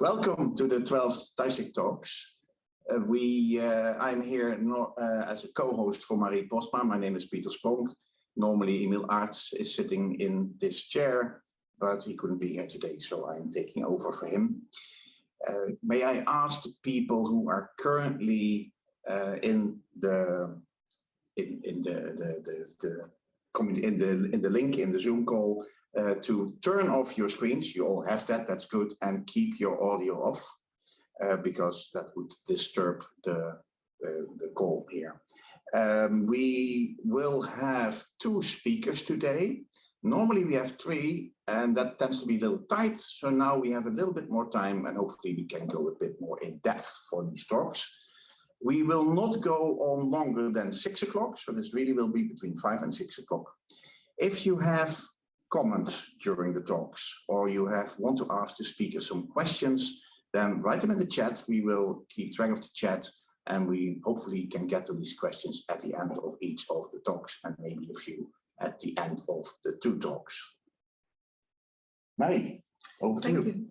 Welcome to the 12th DISEC Talks. Uh, we, uh, I'm here uh, as a co-host for Marie Postma. My name is Peter Spronck. Normally Emil Arts is sitting in this chair, but he couldn't be here today, so I'm taking over for him. Uh, may I ask the people who are currently uh, in the in, in the, the, the, the in the in the link in the Zoom call uh, to turn off your screens. You all have that, that's good, and keep your audio off uh, because that would disturb the, uh, the call here. Um, we will have two speakers today. Normally we have three and that tends to be a little tight. So now we have a little bit more time and hopefully we can go a bit more in depth for these talks. We will not go on longer than six o'clock. So this really will be between five and six o'clock. If you have comments during the talks or you have want to ask the speaker some questions, then write them in the chat. We will keep track of the chat and we hopefully can get to these questions at the end of each of the talks and maybe a few at the end of the two talks. Marie, over Thank to you. you.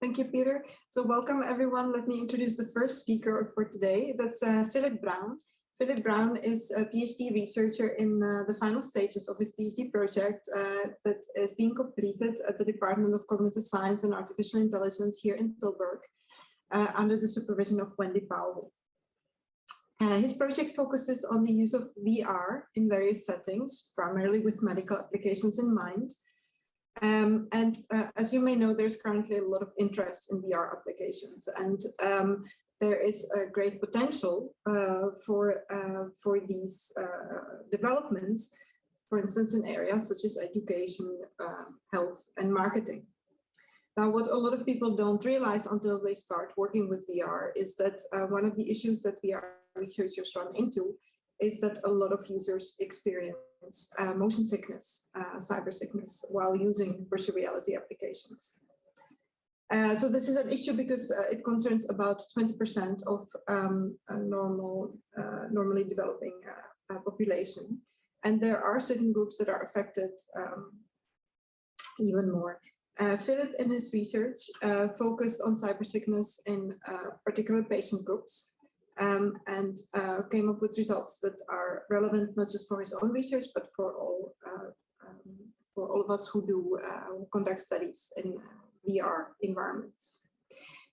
Thank you, Peter. So welcome everyone. Let me introduce the first speaker for today. That's uh, Philip Brown. Philip Brown is a PhD researcher in uh, the final stages of his PhD project uh, that is being completed at the Department of Cognitive Science and Artificial Intelligence here in Tilburg uh, under the supervision of Wendy Powell. Uh, his project focuses on the use of VR in various settings, primarily with medical applications in mind. Um, and uh, as you may know, there's currently a lot of interest in VR applications. And um, there is a great potential uh, for, uh, for these uh, developments, for instance, in areas such as education, health, and marketing. Now, what a lot of people don't realize until they start working with VR is that uh, one of the issues that VR researchers run into is that a lot of users experience uh, motion sickness, cyber sickness, while using virtual reality applications. Uh, so this is an issue because uh, it concerns about 20% of um, normal, uh, normally developing uh, population. And there are certain groups that are affected um, even more. Uh, Philip in his research focused on cyber sickness in particular patient groups um, and came up with results that are relevant not just for his own research, but for all, um, for all of us who do conduct studies in VR environments.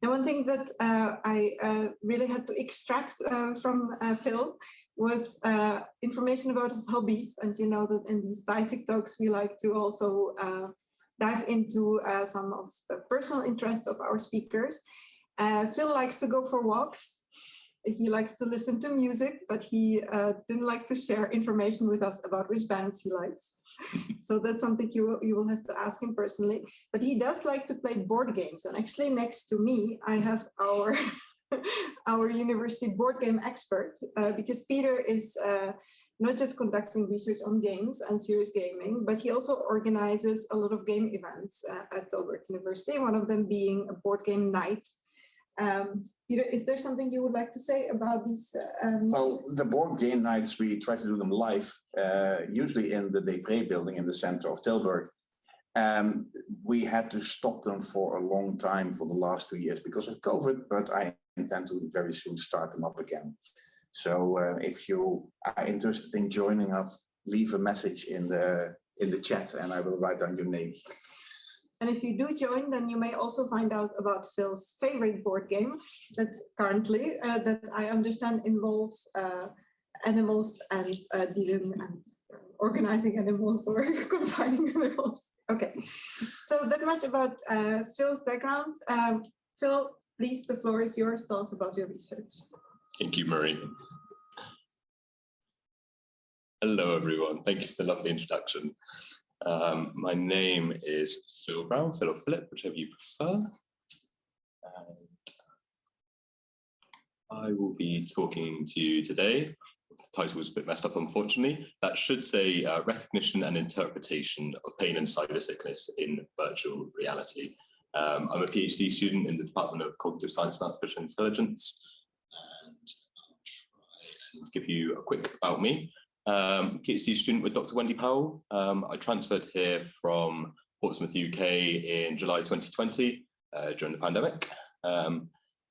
Now, one thing that uh, I uh, really had to extract uh, from uh, Phil was uh, information about his hobbies. And you know that in these DISEC talks, we like to also uh, dive into some of the personal interests of our speakers. Phil likes to go for walks he likes to listen to music, but he uh, didn't like to share information with us about which bands he likes. so that's something you, you will have to ask him personally. But he does like to play board games. And actually next to me, I have our, our university board game expert, uh, because Peter is uh, not just conducting research on games and serious gaming, but he also organizes a lot of game events uh, at Tilburg University, one of them being a board game night um, Peter, is there something you would like to say about these? Uh, um, well, the board game nights, we try to do them live, uh, usually in the Depré building in the center of Tilburg. Um, we had to stop them for a long time for the last two years because of COVID, but I intend to very soon start them up again. So uh, if you are interested in joining up, leave a message in the in the chat and I will write down your name. And if you do join, then you may also find out about Phil's favorite board game that currently, uh, that I understand involves uh, animals and uh, dealing and uh, organizing animals or confining animals. Okay, so that much about uh, Phil's background. Um, Phil, please, the floor is yours. Tell us about your research. Thank you, Marie. Hello, everyone. Thank you for the lovely introduction. Um, my name is Phil Brown, Phil or Philip, whichever you prefer. And I will be talking to you today the title was a bit messed up, unfortunately. That should say uh, recognition and interpretation of pain and cyber sickness in virtual reality. Um, I'm a PhD student in the Department of Cognitive Science and Artificial Intelligence. And I'll try and give you a quick about me. Um, PhD student with Dr. Wendy Powell. Um, I transferred here from Portsmouth, UK in July 2020 uh, during the pandemic. Um,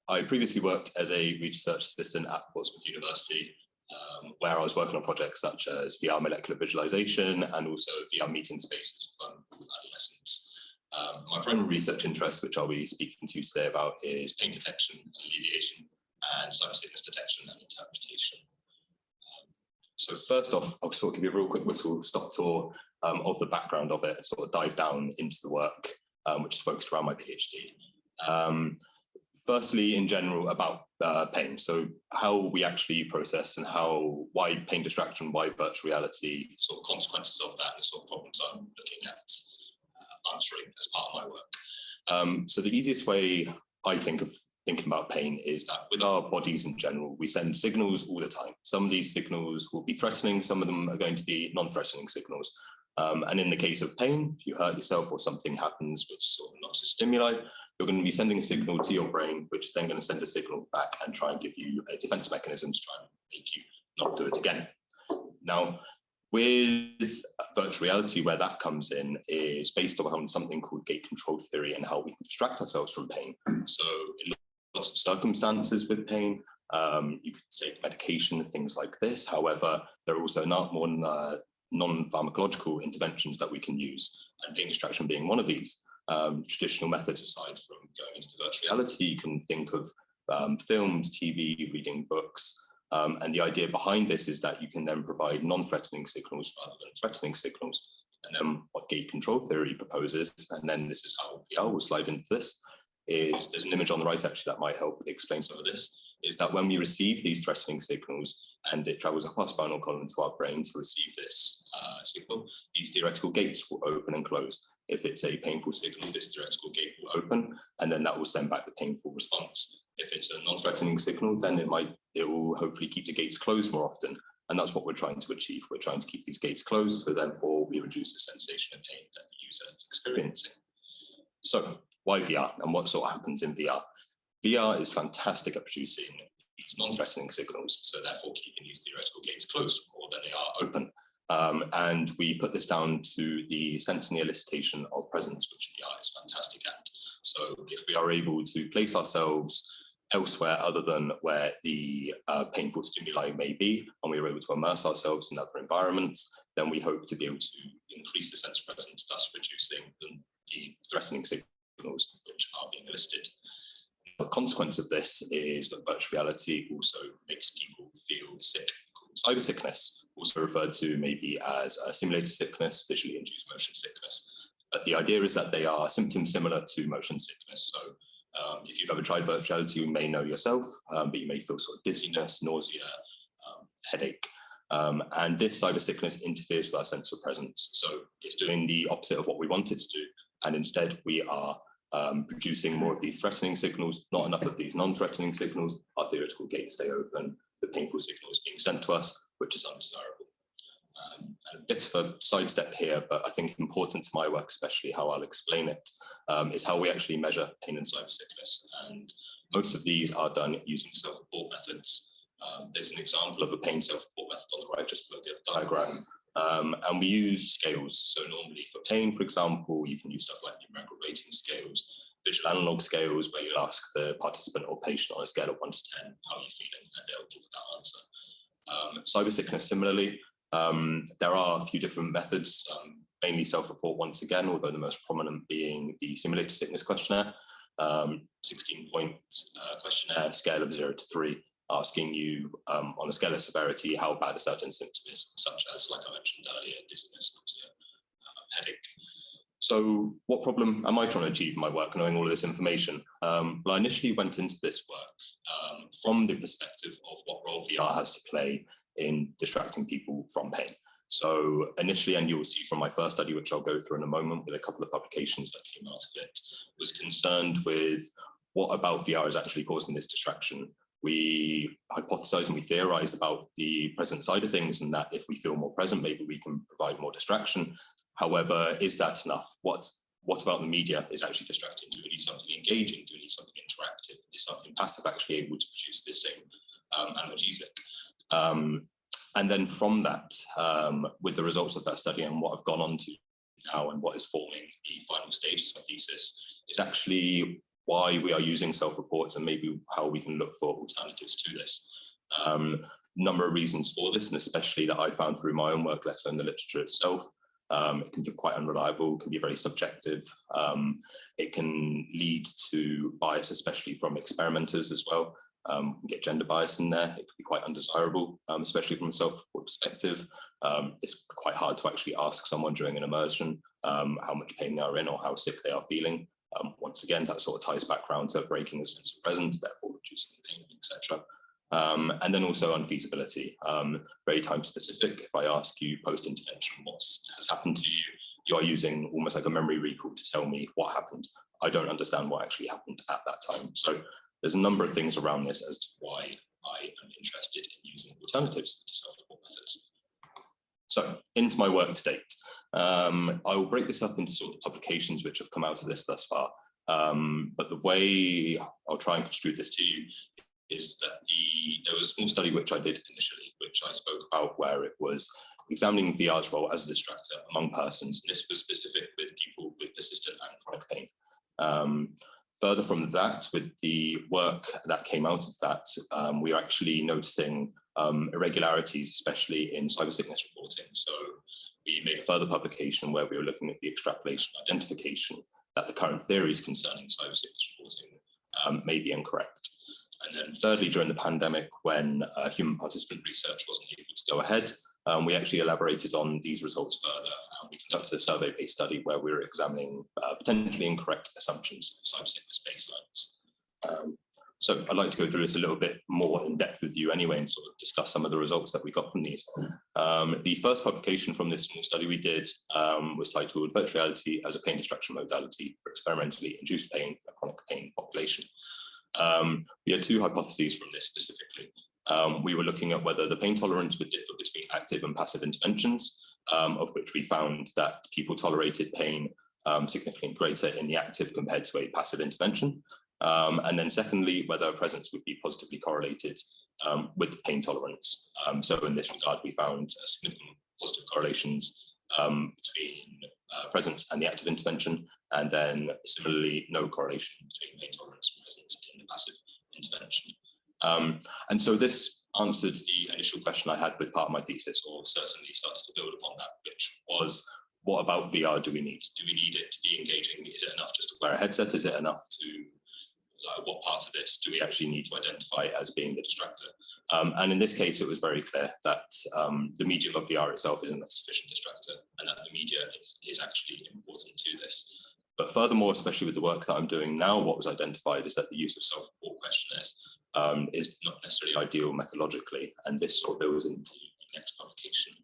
I previously worked as a research assistant at Portsmouth University, um, where I was working on projects such as VR molecular visualization and also VR meeting spaces for adolescents. Um, my primary research interest, which I'll be speaking to today about, is pain detection and alleviation and cyber sickness detection and interpretation. So first off, I'll sort of give you a real quick whistle stop tour um, of the background of it and sort of dive down into the work, um, which is focused around my PhD. Um, firstly, in general, about uh, pain. So how we actually process and how, why pain distraction, why virtual reality, sort of consequences of that and sort of problems I'm looking at uh, answering as part of my work. Um, so the easiest way I think of thinking about pain is that with our bodies in general, we send signals all the time. Some of these signals will be threatening, some of them are going to be non-threatening signals. Um, and in the case of pain, if you hurt yourself or something happens which sort of knocks a stimuli, you're going to be sending a signal to your brain, which is then going to send a signal back and try and give you a defense mechanism to try and make you not do it again. Now, with virtual reality, where that comes in is based on something called gate control theory and how we can distract ourselves from pain. So in lots of circumstances with pain, um, you could take medication and things like this. However, there are also not more uh, non-pharmacological interventions that we can use, and pain distraction being one of these um, traditional methods aside from going into virtual reality. You can think of um, films, TV, reading books. Um, and the idea behind this is that you can then provide non-threatening signals rather than threatening signals. And then what gate control theory proposes, and then this is how VR will slide into this, is there's an image on the right actually that might help explain some of this, is that when we receive these threatening signals and it travels up our spinal column to our brain to receive this uh, signal, these theoretical gates will open and close. If it's a painful signal, this theoretical gate will open, and then that will send back the painful response. If it's a non-threatening signal, then it might it will hopefully keep the gates closed more often. And that's what we're trying to achieve. We're trying to keep these gates closed, so therefore we reduce the sensation of pain that the user is experiencing. So why VR and what sort of happens in VR? VR is fantastic at producing these non-threatening signals, so therefore keeping these theoretical gates closed more than they are open. Um, and we put this down to the sense and the elicitation of presence, which VR is fantastic at. So if we are able to place ourselves elsewhere other than where the uh, painful stimuli may be, and we are able to immerse ourselves in other environments, then we hope to be able to increase the sense of presence, thus reducing the, the threatening which are being elicited. The consequence of this is that virtual reality also makes people feel sick cyber sickness, also referred to maybe as a simulated sickness, visually induced motion sickness. But the idea is that they are symptoms similar to motion sickness. So um, if you've ever tried virtual reality, you may know yourself, um, but you may feel sort of dizziness, nausea, um, headache. Um, and this cyber sickness interferes with our sense of presence. So it's doing the opposite of what we want it to do. And instead we are um, producing more of these threatening signals, not enough of these non-threatening signals, our theoretical gates stay open, the painful signal is being sent to us, which is undesirable. Um, a bit of a sidestep here, but I think important to my work, especially how I'll explain it, um, is how we actually measure pain and cyber sickness. And most of these are done using self-report methods. Um, there's an example of a pain self-report method on the right, just below the diagram. Um, and we use scales. So normally for pain, for example, you can use stuff like numerical rating scales visual analog scales where you'll ask the participant or patient on a scale of one to 10, how are you feeling? And they'll give that answer. Um, cyber sickness, similarly, um, there are a few different methods, um, mainly self-report once again, although the most prominent being the simulated sickness questionnaire, 16-point um, uh, questionnaire, scale of zero to three, asking you um, on a scale of severity how bad a certain symptom is, such as, like I mentioned earlier, dizziness, nausea, uh, headache, so what problem am I trying to achieve in my work, knowing all of this information? Um, well, I initially went into this work um, from the perspective of what role VR has to play in distracting people from pain. So initially, and you'll see from my first study, which I'll go through in a moment with a couple of publications that came out of it, was concerned with what about VR is actually causing this distraction. We hypothesize and we theorize about the present side of things and that if we feel more present, maybe we can provide more distraction. However, is that enough? What, what about the media is actually distracting? Do we need something engaging? Do we need something interactive? Is something passive actually able to produce this same um, analgesic? Um, and then from that, um, with the results of that study and what I've gone on to now and what is forming the final stages of my thesis is actually why we are using self-reports and maybe how we can look for alternatives to this. Um, number of reasons for this, and especially that I found through my own work, let alone the literature itself. Um, it can be quite unreliable, can be very subjective. Um, it can lead to bias, especially from experimenters as well. Um, get gender bias in there. It could be quite undesirable, um, especially from a self perspective. Um, it's quite hard to actually ask someone during an immersion um, how much pain they are in or how sick they are feeling. Um, once again, that sort of ties back around to breaking the sense of presence, therefore reducing pain, etc. Um, and then also unfeasibility, um, very time specific. If I ask you post-intervention what has happened to you, you are using almost like a memory recall to tell me what happened. I don't understand what actually happened at that time. So there's a number of things around this as to why I am interested in using alternatives to self-report. So into my work to date. Um, I will break this up into sort of publications which have come out of this thus far. Um, but the way I'll try and construe this to you is that the there was a small study which I did initially, which I spoke about, where it was examining VR's role as a distractor among persons. And this was specific with people with persistent and chronic pain. Um, further from that, with the work that came out of that, um, we are actually noticing um, irregularities, especially in cyber sickness reporting. So we made a further publication where we were looking at the extrapolation identification that the current theories concerning cyber sickness reporting um, may be incorrect. And then thirdly, during the pandemic, when uh, human participant research wasn't able to go ahead, um, we actually elaborated on these results further. We conducted a survey-based study where we were examining uh, potentially incorrect assumptions of cyber sickness baselines. Um, so I'd like to go through this a little bit more in depth with you anyway and sort of discuss some of the results that we got from these. Um, the first publication from this small study we did um, was titled Virtual Reality as a Pain Distraction Modality for Experimentally Induced Pain for a Chronic Pain Population. Um, we had two hypotheses from this specifically. Um, we were looking at whether the pain tolerance would differ between active and passive interventions, um, of which we found that people tolerated pain um, significantly greater in the active compared to a passive intervention. Um, and then secondly, whether presence would be positively correlated um, with pain tolerance. Um, so in this regard, we found significant positive correlations um, between uh, presence and the active intervention, and then similarly, no correlation between pain tolerance and presence in the passive intervention. Um, and so this answered the initial question I had with part of my thesis, or certainly started to build upon that, which was, what about VR do we need? Do we need it to be engaging? Is it enough just to wear a headset? Is it enough to uh, what part of this do we actually need to identify as being the distractor? Um, and in this case, it was very clear that um, the medium of VR itself isn't a sufficient distractor and that the media is, is actually important to this. But furthermore, especially with the work that I'm doing now, what was identified is that the use of self-report questionnaires um, is not necessarily ideal methodologically, and this sort of builds into the next publication,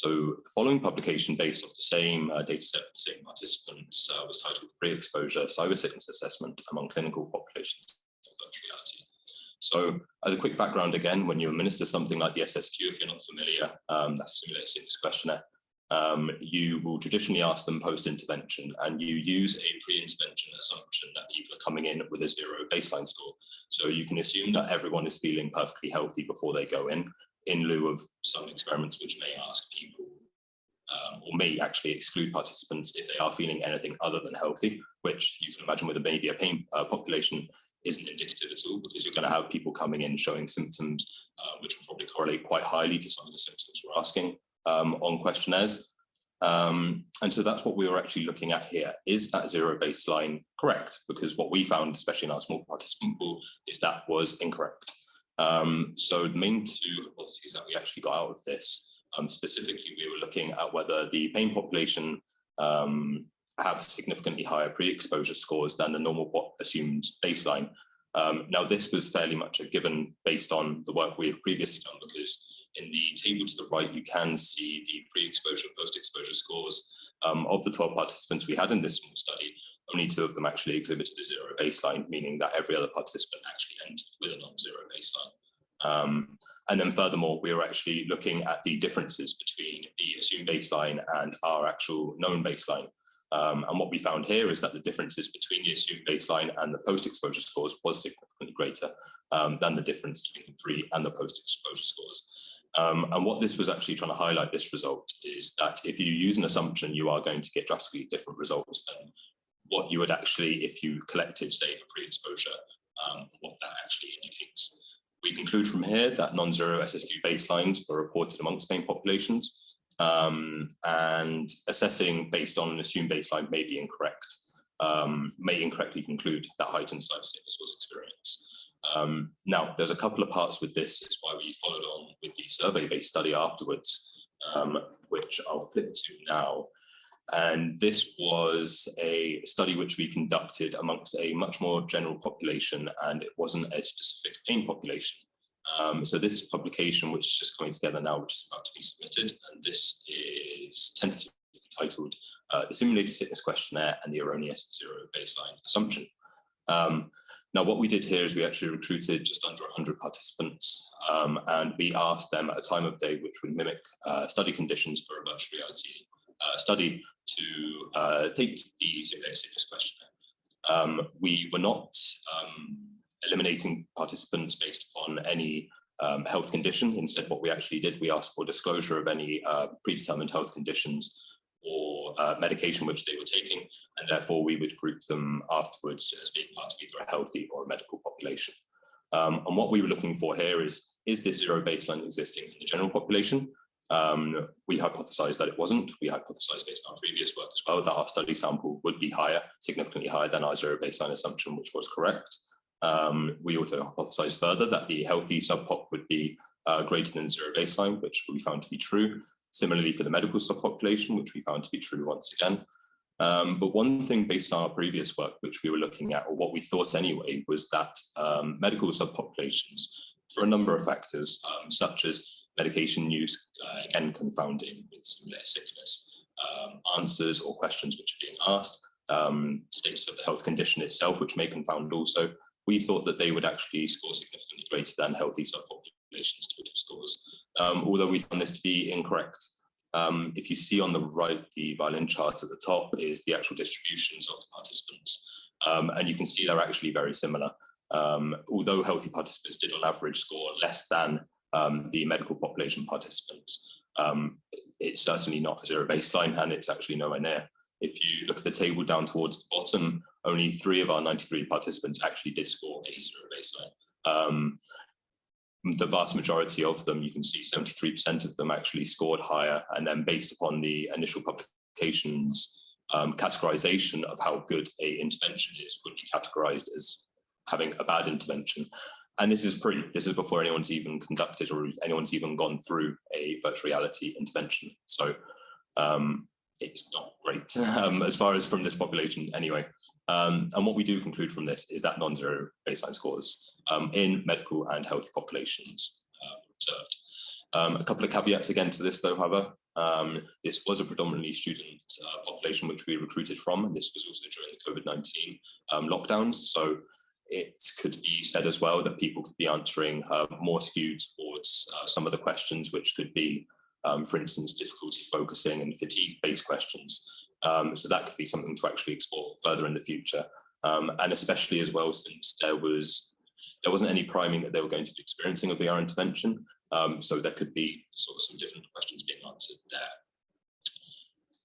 so the following publication based off the same uh, data set, the same participants, uh, was titled Pre-Exposure Cyber Sickness Assessment Among Clinical Populations of Virtual Reality. So as a quick background again, when you administer something like the SSQ, if you're not familiar, um, that's Simulated Sickness Questionnaire, um, you will traditionally ask them post-intervention and you use a pre-intervention assumption that people are coming in with a zero baseline score. So you can assume that everyone is feeling perfectly healthy before they go in in lieu of some experiments which may ask people um, or may actually exclude participants if they are feeling anything other than healthy, which you can imagine with a maybe a pain uh, population isn't indicative at all because you're going to have people coming in showing symptoms uh, which will probably correlate quite highly to some of the symptoms we're asking um, on questionnaires. Um, and so that's what we were actually looking at here. Is that zero baseline correct? Because what we found, especially in our small participant pool, is that was incorrect. Um, so the main two hypotheses that we actually got out of this, um, specifically, we were looking at whether the pain population um, have significantly higher pre-exposure scores than the normal assumed baseline. Um, now, this was fairly much a given based on the work we have previously done, because in the table to the right, you can see the pre-exposure, post-exposure scores um, of the 12 participants we had in this small study. Only two of them actually exhibited a zero baseline, meaning that every other participant actually entered with a non-zero baseline. Um, and then furthermore, we were actually looking at the differences between the assumed baseline and our actual known baseline. Um, and what we found here is that the differences between the assumed baseline and the post-exposure scores was significantly greater um, than the difference between the pre and the post-exposure scores. Um, and what this was actually trying to highlight this result is that if you use an assumption, you are going to get drastically different results than what you would actually, if you collected, say, a pre-exposure, um, what that actually indicates. We conclude from here that non-zero SSQ baselines were reported amongst pain populations, um, and assessing based on an assumed baseline may be incorrect, um, may incorrectly conclude that heightened site sickness was experienced. Um, now, there's a couple of parts with this, is why we followed on with the survey-based study afterwards, um, which I'll flip to now. And this was a study which we conducted amongst a much more general population, and it wasn't a specific pain population. Um, so this publication, which is just coming together now, which is about to be submitted, and this is tentatively titled uh, The Simulated Sickness Questionnaire and the Erroneous Zero Baseline Assumption. Um, now, what we did here is we actually recruited just under 100 participants, um, and we asked them at a time of day which would mimic uh, study conditions for a virtual reality uh, study to uh, take the sickness questionnaire. Um, we were not um, eliminating participants based upon any um, health condition. Instead, what we actually did, we asked for disclosure of any uh, predetermined health conditions or uh, medication which they were taking, and therefore we would group them afterwards as being part of either a healthy or a medical population. Um, and what we were looking for here is, is this zero baseline existing in the general population? Um, we hypothesized that it wasn't. We hypothesized based on our previous work as well that our study sample would be higher, significantly higher than our zero baseline assumption, which was correct. Um, we also hypothesized further that the healthy subpop would be uh, greater than zero baseline, which we found to be true. Similarly for the medical subpopulation, which we found to be true once again. Um, but one thing based on our previous work, which we were looking at, or what we thought anyway, was that um, medical subpopulations, for a number of factors, um, such as medication use, uh, again, confounding with similar sickness, um, answers or questions which are being asked, um, status of the health condition itself, which may confound also, we thought that they would actually score significantly greater than healthy subpopulations total scores, um, although we found this to be incorrect. Um, if you see on the right, the violin chart at the top is the actual distributions of the participants, um, and you can see they're actually very similar. Um, although healthy participants did on average score less than um, the medical population participants, um, it's certainly not a zero baseline and it's actually nowhere near. If you look at the table down towards the bottom, only three of our 93 participants actually did score a zero baseline. Um, the vast majority of them, you can see 73% of them actually scored higher. And then based upon the initial publications, um, categorization of how good a intervention is would be categorized as having a bad intervention. And this is pre, this is before anyone's even conducted or anyone's even gone through a virtual reality intervention. So um, it's not great um, as far as from this population anyway. Um, and what we do conclude from this is that non-zero baseline scores um, in medical and healthy populations uh, observed. Um, a couple of caveats again to this though, however, um, this was a predominantly student uh, population which we recruited from, and this was also during the COVID-19 um, lockdowns. So it could be said as well that people could be answering uh, more skewed towards uh, some of the questions which could be um, for instance, difficulty focusing and fatigue-based questions. Um, so that could be something to actually explore further in the future. Um, and especially as well, since there was there wasn't any priming that they were going to be experiencing a VR intervention. Um, so there could be sort of some different questions being answered there.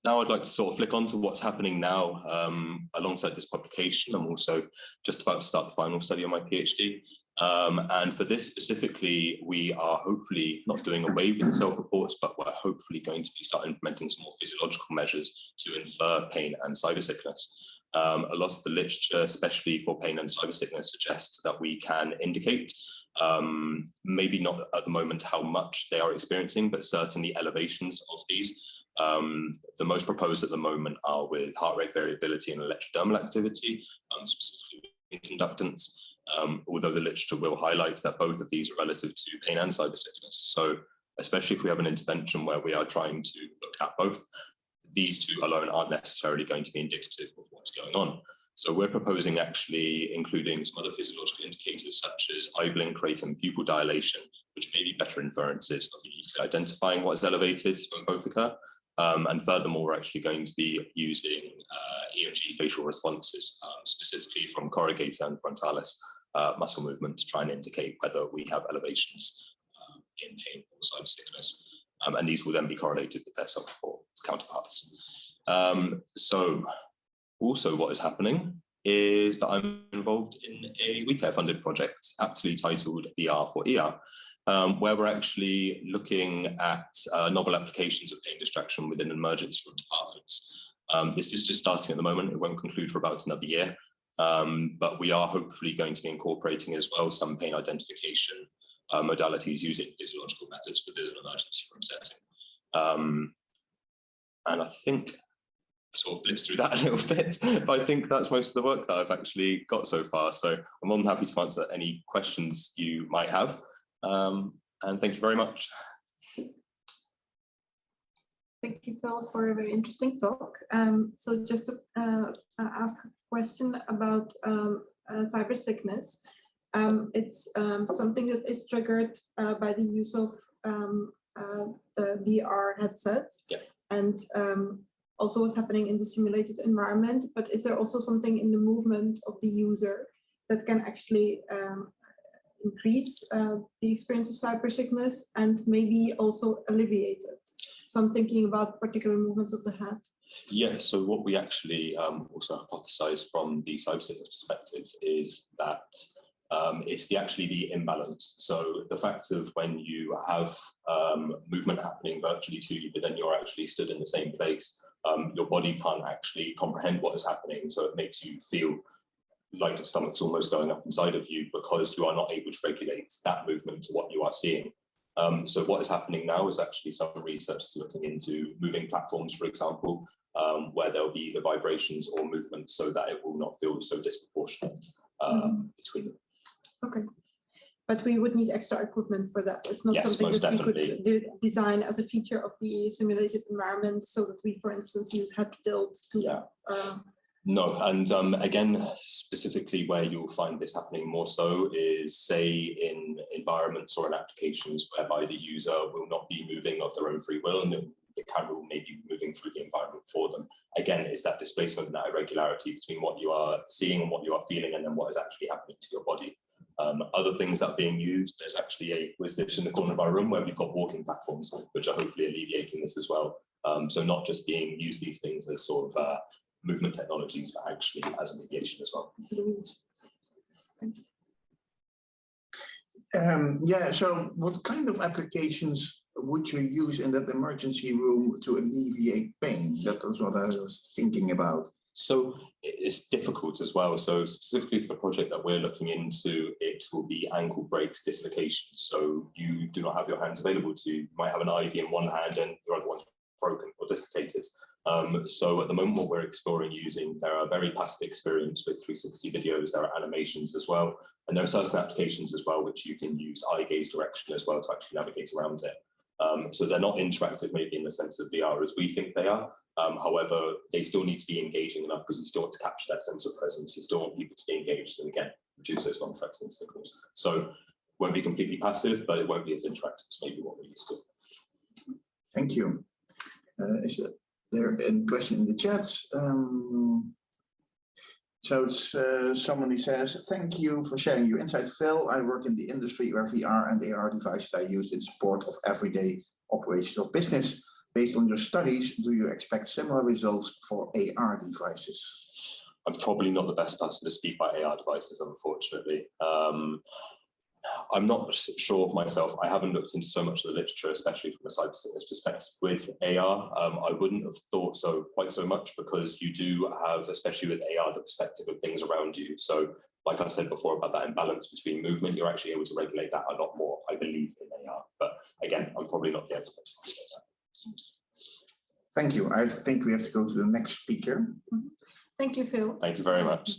Now I'd like to sort of flick on to what's happening now um, alongside this publication. I'm also just about to start the final study on my PhD. Um, and for this specifically, we are hopefully not doing away with self-reports, but we're hopefully going to be start implementing some more physiological measures to infer pain and cyber sickness. Um, a lot of the literature, especially for pain and cyber sickness, suggests that we can indicate, um, maybe not at the moment how much they are experiencing, but certainly elevations of these. Um, the most proposed at the moment are with heart rate variability and electrodermal activity, um, specifically conductance um, although the literature will highlight that both of these are relative to pain and cyber sickness. So especially if we have an intervention where we are trying to look at both, these two alone aren't necessarily going to be indicative of what's going on. So we're proposing actually including some other physiological indicators such as eye blink rate and pupil dilation, which may be better inferences of identifying what is elevated when both occur. Um, and furthermore, we're actually going to be using uh, EMG facial responses, um, specifically from corrugator and frontalis uh, muscle movement to try and indicate whether we have elevations um, in pain or side sickness. Um, and these will then be correlated with their self-report counterparts. Um, so also what is happening is that I'm involved in a WeCare funded project aptly titled VR for ER, um, where we're actually looking at uh, novel applications of pain distraction within emergency room departments. Um, this is just starting at the moment. It won't conclude for about another year, um, but we are hopefully going to be incorporating as well some pain identification uh, modalities using physiological methods within an emergency room setting. Um, and I think sort of blitz through that a little bit, but I think that's most of the work that I've actually got so far. So I'm more than happy to answer any questions you might have. Um, and thank you very much. Thank you, Phil, for a very interesting talk. Um, so just to uh, ask a question about um, uh, cyber sickness. Um, it's um, something that is triggered uh, by the use of um, uh, the VR headsets. Yeah. And um, also what's happening in the simulated environment, but is there also something in the movement of the user that can actually um, increase uh, the experience of cybersickness and maybe also alleviate it? So I'm thinking about particular movements of the head. Yeah, so what we actually um, also hypothesize from the cybersickness perspective is that um, it's the actually the imbalance. So the fact of when you have um, movement happening virtually to you, but then you're actually stood in the same place, um, your body can't actually comprehend what is happening. So it makes you feel like the stomach's almost going up inside of you because you are not able to regulate that movement to what you are seeing. Um, so what is happening now is actually some researchers looking into moving platforms, for example, um, where there'll be the vibrations or movement so that it will not feel so disproportionate uh, Mhm. between them. Okay. But we would need extra equipment for that. It's not Yes, something that we could de- design as a feature of the simulated environment so that we, for instance, use head tilt to Yeah. uh, No, and um, again, specifically where you'll find this happening more so is say in environments or in applications whereby the user will not be moving of their own free will and the camera will maybe be moving through the environment for them. Again, it's that displacement and that irregularity between what you are seeing and what you are feeling and then what is actually happening to your body. Um, other things that are being used, there's actually a WizDish in the corner of our room where we've got walking platforms, which are hopefully alleviating this as well. Um, so not just being used these things as sort of uh, movement technologies, but actually as alleviation as well. Thank you. Um, yeah, so what kind of applications would you use in that emergency room to alleviate pain? That was what I was thinking about. So it's difficult as well. So specifically for the project that we're looking into, it will be ankle breaks, dislocations. So you do not have your hands available to, you might have an IV in one hand and your other one's broken or dislocated. Um, so at the moment, what we're exploring using, there are very passive experience with 360 videos, there are animations as well, and there are certain applications as well, which you can use eye gaze direction as well to actually navigate around it. Um, so they're not interactive maybe in the sense of VR as we think they are. Um, however, they still need to be engaging enough because you still want to capture that sense of presence. You still want people to be engaged and again, reduce those non-threatening signals. So won't be completely passive, but it won't be as interactive as maybe what we're used to. Thank you. Uh, there a question in the chat? Um, so it's uh, somebody says, thank you for sharing your insight, Phil. I work in the industry where VR and AR devices are used in support of everyday operations of business. Based on your studies, do you expect similar results for AR devices? I'm probably not the best person to speak by AR devices, unfortunately. Um, I'm not sure myself. I haven't looked into so much of the literature, especially from a cyber sickness perspective with AR. Um, I wouldn't have thought so quite so much because you do have, especially with AR, the perspective of things around you. So like I said before about that imbalance between movement, you're actually able to regulate that a lot more, I believe, in AR. But again, I'm probably not the expert to regulate that. Thank you. I think we have to go to the next speaker. Thank you, Phil. Thank you very much.